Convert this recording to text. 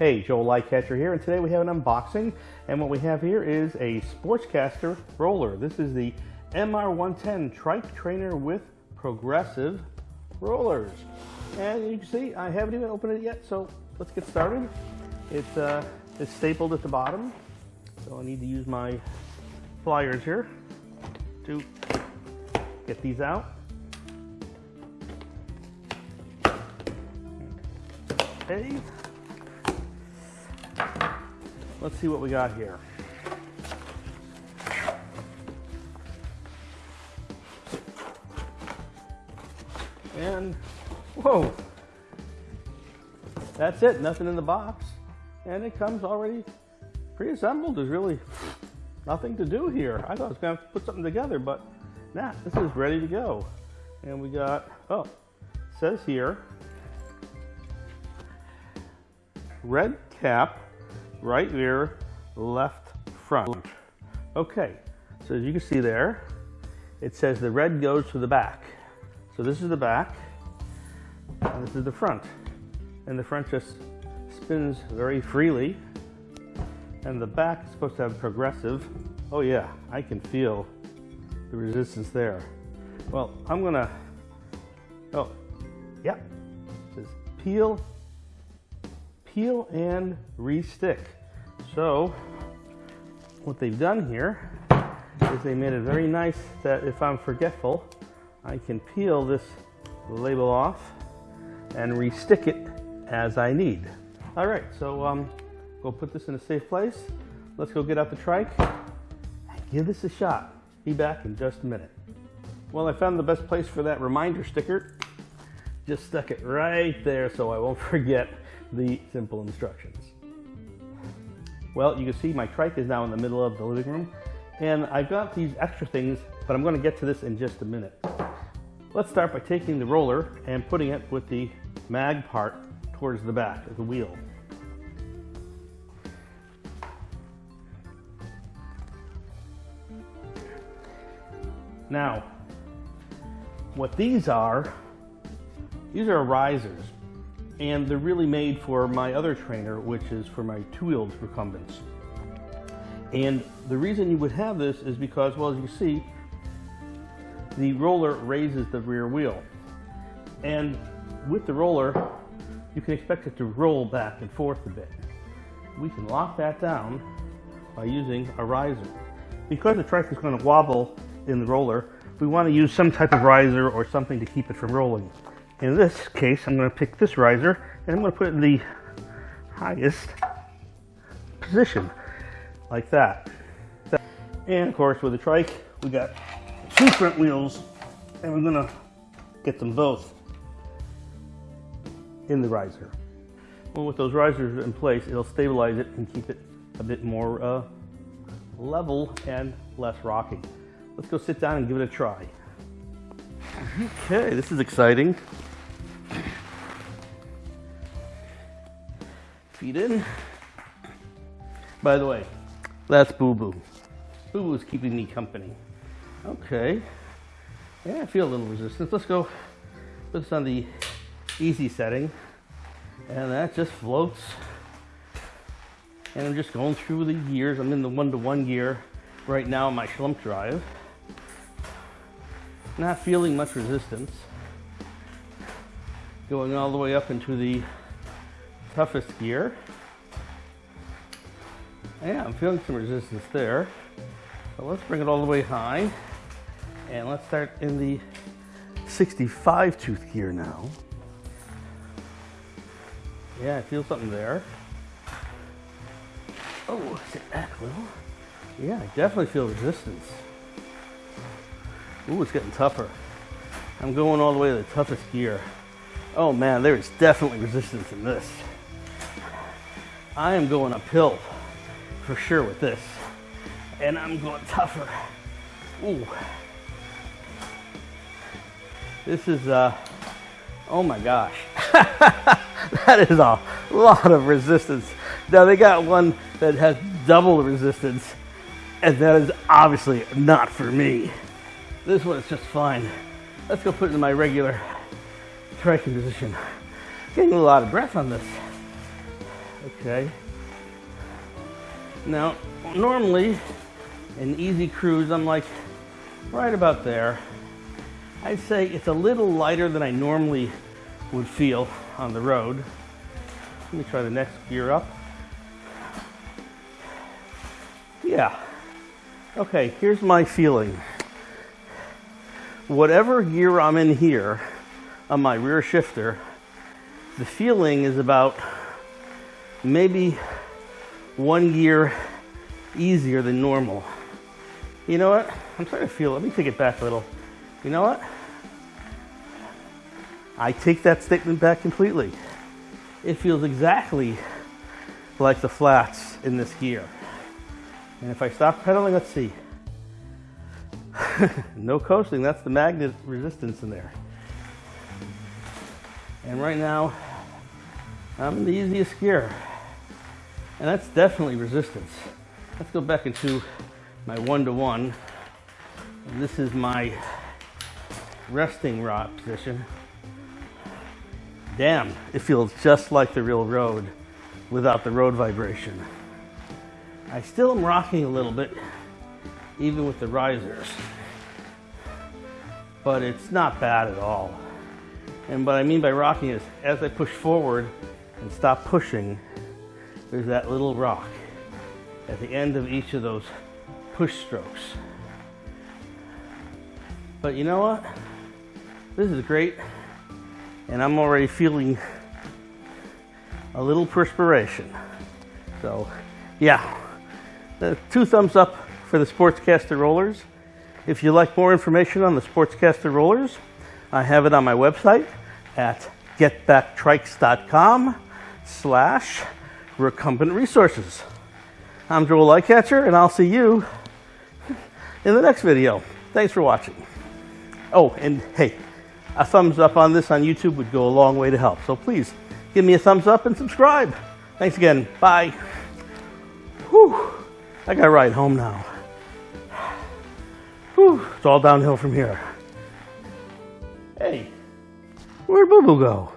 Hey, Joel Lightcatcher here, and today we have an unboxing. And what we have here is a Sportcrafters roller. This is the MR110 Trike Trainer with progressive rollers. And you can see, I haven't even opened it yet, so let's get started. It's, uh, it's stapled at the bottom, so I need to use my pliers here to get these out. Okay. Let's see what we got here. And, whoa, that's it, nothing in the box. And it comes already pre-assembled. There's really nothing to do here. I thought I was gonna put something together, but nah, this is ready to go. And we got, oh, says here, red cap, right rear, left front. Okay, so as you can see there, it says the red goes to the back. So this is the back, and this is the front. And the front just spins very freely. And the back is supposed to have progressive. Oh yeah, I can feel the resistance there. Well, I'm gonna, oh, yeah, it says peel peel and re-stick. So what they've done here is they made it very nice that if I'm forgetful, I can peel this label off and re-stick it as I need. All right, so um, go put this in a safe place. Let's go get out the trike and give this a shot. Be back in just a minute. Well, I found the best place for that reminder sticker. Just stuck it right there so I won't forget the simple instructions. Well, you can see my trike is now in the middle of the living room and I've got these extra things, but I'm gonna get to this in just a minute. Let's start by taking the roller and putting it with the mag part towards the back of the wheel. Now, what these are, these are risers and they're really made for my other trainer, which is for my two-wheeled recumbents. And the reason you would have this is because, well, as you see, the roller raises the rear wheel. And with the roller, you can expect it to roll back and forth a bit. We can lock that down by using a riser. Because the trike is going to wobble in the roller, we want to use some type of riser or something to keep it from rolling. In this case, I'm going to pick this riser and I'm going to put it in the highest position, like that. And of course, with the trike, we got two front wheels and we're going to get them both in the riser. Well, with those risers in place, it'll stabilize it and keep it a bit more uh, level and less rocky. Let's go sit down and give it a try. Okay, this is exciting. In. By the way, that's Boo Boo. Boo Boo's keeping me company. Okay. Yeah, I feel a little resistance. Let's go put this on the easy setting. And that just floats. And I'm just going through the gears. I'm in the one-to-one -one gear right now on my Schlumpf drive. Not feeling much resistance. Going all the way up into the toughest gear. Yeah, I'm feeling some resistance there. So let's bring it all the way high. And let's start in the 65 tooth gear now. Yeah, I feel something there. Oh, sit back a little. Yeah, I definitely feel resistance. Ooh, it's getting tougher. I'm going all the way to the toughest gear. Oh man, there is definitely resistance in this. I am going uphill for sure with this. And I'm going tougher. Ooh. This is, uh, oh my gosh. that is a lot of resistance. Now they got one that has double the resistance and that is obviously not for me. This one is just fine. Let's go put it in my regular striking position. Getting a lot of breath on this. Okay. Now, normally, in easy cruise, I'm like right about there. I'd say it's a little lighter than I normally would feel on the road. Let me try the next gear up. Yeah. Okay, here's my feeling. Whatever gear I'm in here on my rear shifter, the feeling is about maybe one gear easier than normal. You know what? I'm starting to feel, let me take it back a little. You know what? I take that statement back completely. It feels exactly like the flats in this gear. And if I stop pedaling, let's see. no coasting, that's the magnet resistance in there. And right now, I'm in the easiest gear. And that's definitely resistance. Let's go back into my one-to-one. this is my resting rod position. Damn, it feels just like the real road without the road vibration. I still am rocking a little bit, even with the risers. But it's not bad at all. And what I mean by rocking is as I push forward and stop pushing, there's that little rock at the end of each of those push strokes. But you know what? This is great. And I'm already feeling a little perspiration. So, yeah, uh, two thumbs up for the Sportcrafters rollers. If you'd like more information on the Sportcrafters rollers, I have it on my website at getbacktrikes.com slash recumbent resources. I'm Joel Lightcatcher, and I'll see you in the next video. Thanks for watching. Oh, and hey, a thumbs up on this on YouTube would go a long way to help. So please give me a thumbs up and subscribe. Thanks again. Bye. Whew. I got to ride home now. Whew. It's all downhill from here. Hey, where'd Boo Boo go?